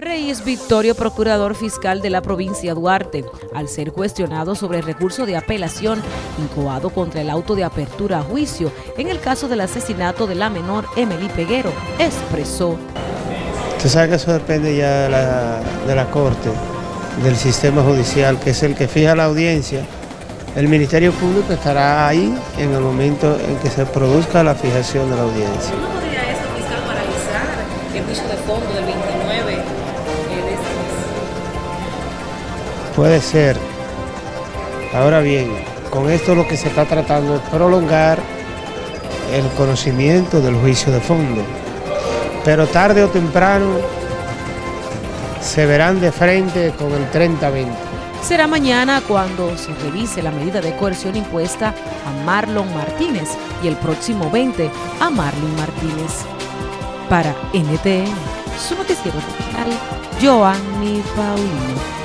Reyes Victorio, procurador fiscal de la provincia Duarte, al ser cuestionado sobre el recurso de apelación incoado contra el auto de apertura a juicio en el caso del asesinato de la menor Emily Peguero, expresó. Usted sabe que eso depende ya de la, de la Corte, del sistema judicial, que es el que fija la audiencia. El Ministerio Público estará ahí en el momento en que se produzca la fijación de la audiencia. ¿No podría eso, fiscal, paralizar el juicio de fondo del 29 Puede ser. Ahora bien, con esto lo que se está tratando es prolongar el conocimiento del juicio de fondo. Pero tarde o temprano se verán de frente con el 30-20. Será mañana cuando se revise la medida de coerción impuesta a Marlon Martínez y el próximo 20 a Marlon Martínez. Para NTN, su noticiero digital, Joanny Paulino.